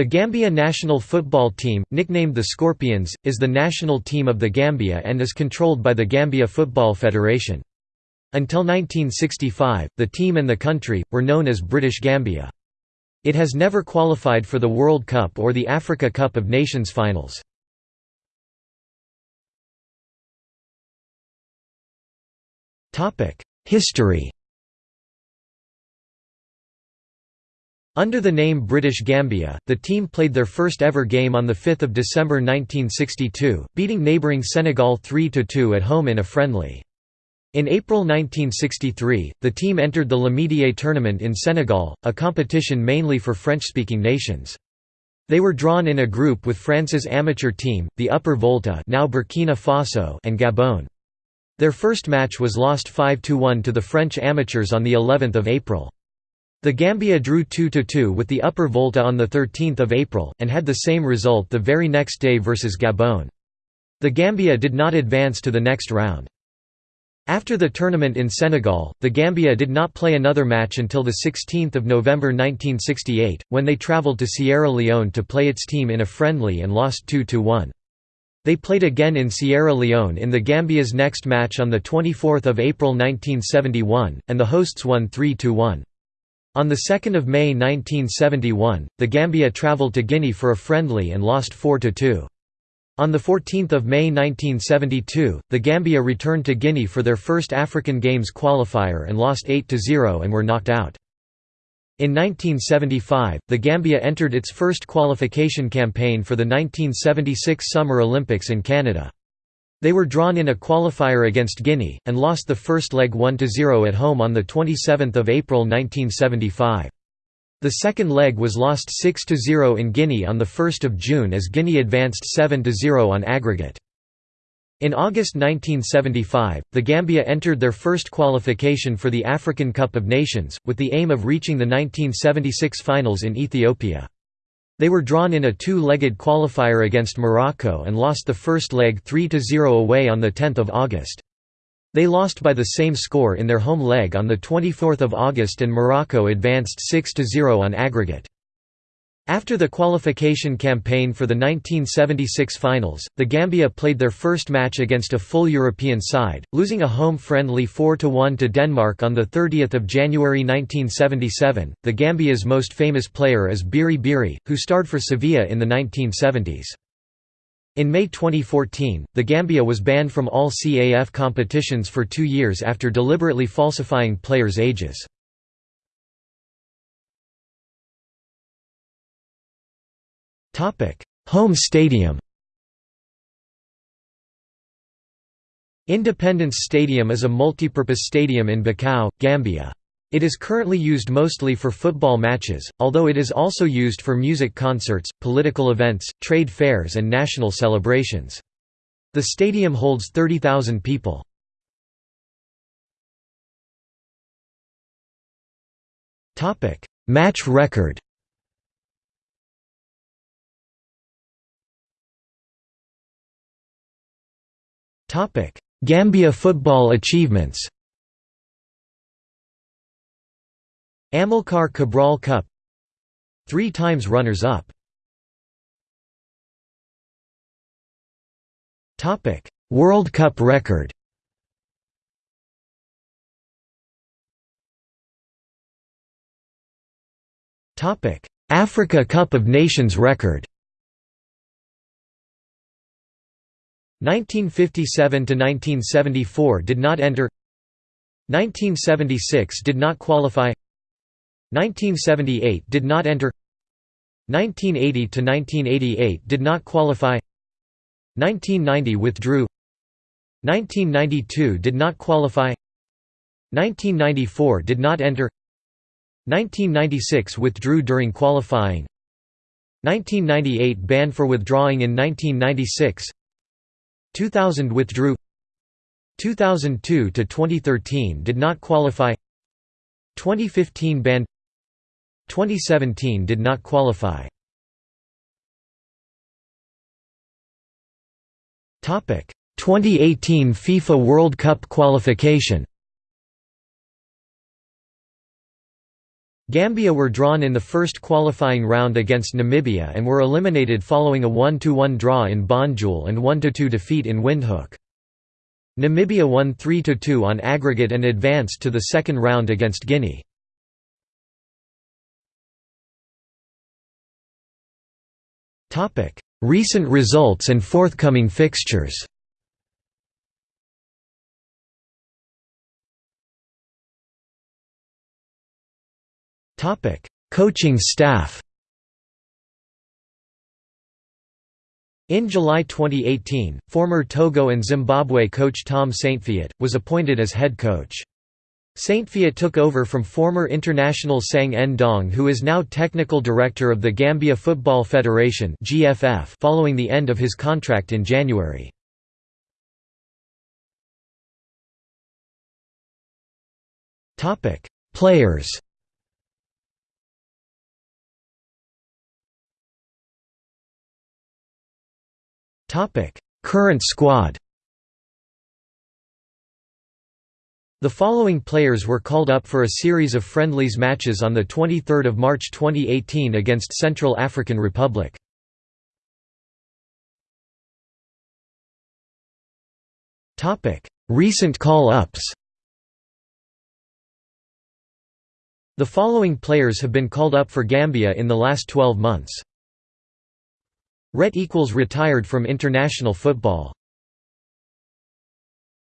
The Gambia national football team, nicknamed the Scorpions, is the national team of the Gambia and is controlled by the Gambia Football Federation. Until 1965, the team and the country, were known as British Gambia. It has never qualified for the World Cup or the Africa Cup of Nations finals. History Under the name British Gambia, the team played their first ever game on 5 December 1962, beating neighbouring Senegal 3–2 at home in a friendly. In April 1963, the team entered the L'Amitié tournament in Senegal, a competition mainly for French-speaking nations. They were drawn in a group with France's amateur team, the Upper Volta now Burkina Faso and Gabon. Their first match was lost 5–1 to the French amateurs on of April. The Gambia drew 2–2 with the Upper Volta on 13 April, and had the same result the very next day versus Gabon. The Gambia did not advance to the next round. After the tournament in Senegal, the Gambia did not play another match until 16 November 1968, when they travelled to Sierra Leone to play its team in a friendly and lost 2–1. They played again in Sierra Leone in the Gambia's next match on 24 April 1971, and the hosts won 3–1. On 2 May 1971, the Gambia travelled to Guinea for a friendly and lost 4–2. On 14 May 1972, the Gambia returned to Guinea for their first African Games qualifier and lost 8–0 and were knocked out. In 1975, the Gambia entered its first qualification campaign for the 1976 Summer Olympics in Canada. They were drawn in a qualifier against Guinea, and lost the first leg 1–0 at home on 27 April 1975. The second leg was lost 6–0 in Guinea on 1 June as Guinea advanced 7–0 on aggregate. In August 1975, the Gambia entered their first qualification for the African Cup of Nations, with the aim of reaching the 1976 finals in Ethiopia. They were drawn in a two-legged qualifier against Morocco and lost the first leg 3–0 away on 10 August. They lost by the same score in their home leg on 24 August and Morocco advanced 6–0 on aggregate. After the qualification campaign for the 1976 finals, the Gambia played their first match against a full European side, losing a home friendly 4–1 to Denmark on 30 January 1977. The Gambia's most famous player is Biri Biri, who starred for Sevilla in the 1970s. In May 2014, the Gambia was banned from all CAF competitions for two years after deliberately falsifying players' ages. Home stadium Independence Stadium is a multipurpose stadium in Bakau, Gambia. It is currently used mostly for football matches, although it is also used for music concerts, political events, trade fairs and national celebrations. The stadium holds 30,000 people. Match record Gambia football achievements. Amilcar Cabral Cup. Three times runners-up. Topic: World Cup record. Topic: Africa Cup of Nations record 1957 to 1974 did not enter 1976 did not qualify 1978 did not enter 1980 to 1988 did not qualify 1990 withdrew 1992 did not qualify 1994 did not enter 1996 withdrew during qualifying 1998 banned for withdrawing in 1996 2000 withdrew. 2002 to 2013 did not qualify. 2015 banned. 2017 did not qualify. Topic. 2018 FIFA World Cup qualification Gambia were drawn in the first qualifying round against Namibia and were eliminated following a 1–1 draw in Banjul and 1–2 defeat in Windhoek. Namibia won 3–2 on aggregate and advanced to the second round against Guinea. Recent results and forthcoming fixtures Coaching staff In July 2018, former Togo and Zimbabwe coach Tom Saintfiet, was appointed as head coach. Saintfiet took over from former international Sang N'Dong who is now technical director of the Gambia Football Federation following the end of his contract in January. Players Topic: Current squad. The following players were called up for a series of friendlies matches on the 23rd of March 2018 against Central African Republic. Topic: Recent call-ups. The following players have been called up for Gambia in the last 12 months. Ret equals retired from international football.